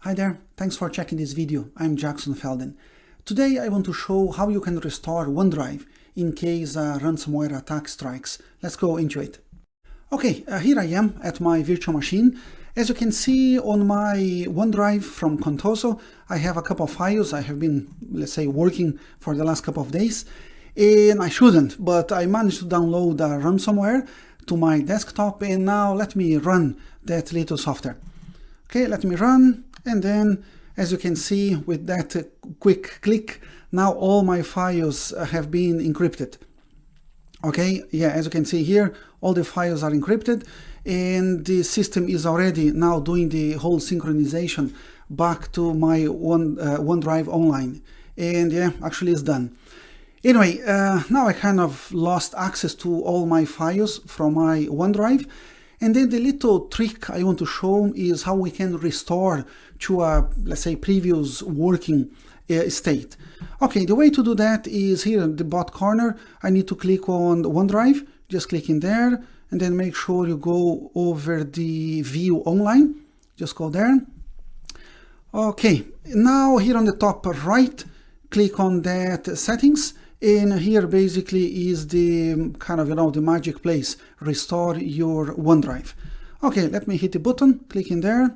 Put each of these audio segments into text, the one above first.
Hi there, thanks for checking this video. I'm Jackson Felden. Today I want to show how you can restore OneDrive in case a ransomware attack strikes. Let's go into it. Okay, uh, here I am at my virtual machine. As you can see on my OneDrive from Contoso, I have a couple of files I have been, let's say, working for the last couple of days. And I shouldn't, but I managed to download a ransomware to my desktop and now let me run that little software. Okay, let me run and then as you can see with that quick click, now all my files have been encrypted. Okay, yeah, as you can see here, all the files are encrypted and the system is already now doing the whole synchronization back to my One, uh, OneDrive online. And yeah, actually it's done. Anyway, uh, now I kind of lost access to all my files from my OneDrive and then the little trick I want to show is how we can restore to a, let's say, previous working uh, state. Okay, the way to do that is here in the bot corner, I need to click on OneDrive, just click in there, and then make sure you go over the view online, just go there. Okay, now here on the top right, click on that settings, and here basically is the kind of, you know, the magic place, restore your OneDrive. Okay, let me hit the button, click in there.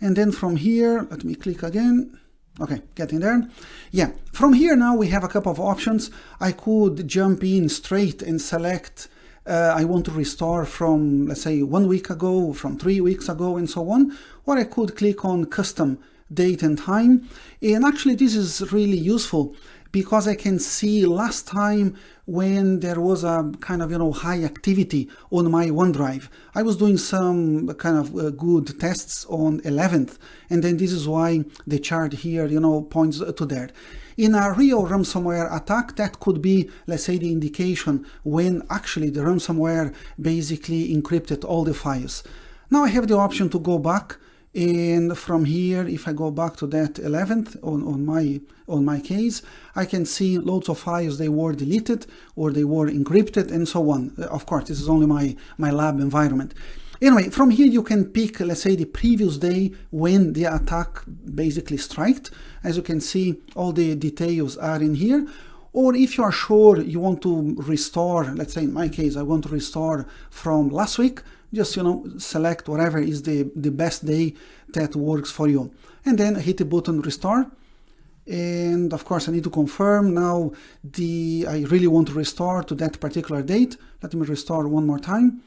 And then from here, let me click again. Okay, getting there. Yeah, from here now we have a couple of options. I could jump in straight and select uh, I want to restore from, let's say, one week ago, from three weeks ago, and so on. Or I could click on custom date and time. And actually, this is really useful because I can see last time when there was a kind of, you know, high activity on my OneDrive. I was doing some kind of uh, good tests on 11th, and then this is why the chart here, you know, points to that. In a real ransomware attack, that could be, let's say, the indication when actually the ransomware basically encrypted all the files. Now I have the option to go back and from here if I go back to that 11th on, on my on my case I can see loads of files they were deleted or they were encrypted and so on. Uh, of course this is only my my lab environment. Anyway from here you can pick let's say the previous day when the attack basically struck as you can see all the details are in here or if you are sure you want to restore let's say in my case I want to restore from last week just you know select whatever is the the best day that works for you. And then hit the button restore. And of course I need to confirm now the I really want to restore to that particular date. Let me restore one more time.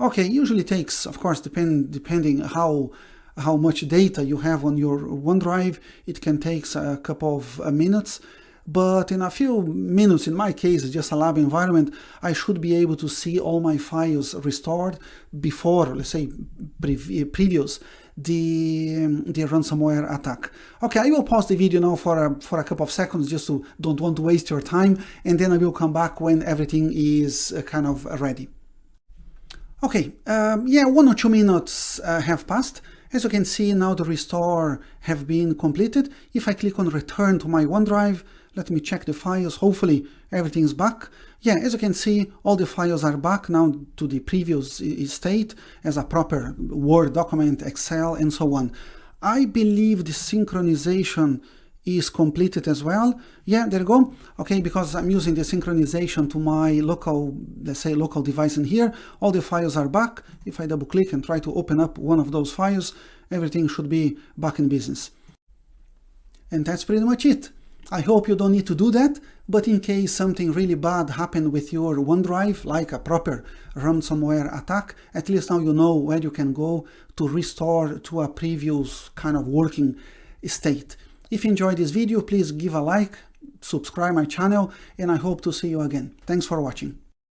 Okay usually takes of course depend depending how how much data you have on your OneDrive it can take a couple of uh, minutes but in a few minutes, in my case, just a lab environment, I should be able to see all my files restored before, let's say, pre previous the, the ransomware attack. Okay, I will pause the video now for a, for a couple of seconds just to don't want to waste your time, and then I will come back when everything is uh, kind of ready. Okay, um, yeah, one or two minutes uh, have passed. As you can see, now the restore have been completed. If I click on return to my OneDrive, let me check the files. Hopefully everything's back. Yeah, as you can see, all the files are back now to the previous uh, uh, state as a proper Word document, Excel, and so on. I believe the synchronization is completed as well. Yeah, there you go. Okay, because I'm using the synchronization to my local, let's say local device in here, all the files are back. If I double click and try to open up one of those files, everything should be back in business. And that's pretty much it. I hope you don't need to do that, but in case something really bad happened with your OneDrive, like a proper ransomware attack, at least now you know where you can go to restore to a previous kind of working state. If you enjoyed this video, please give a like, subscribe my channel, and I hope to see you again. Thanks for watching.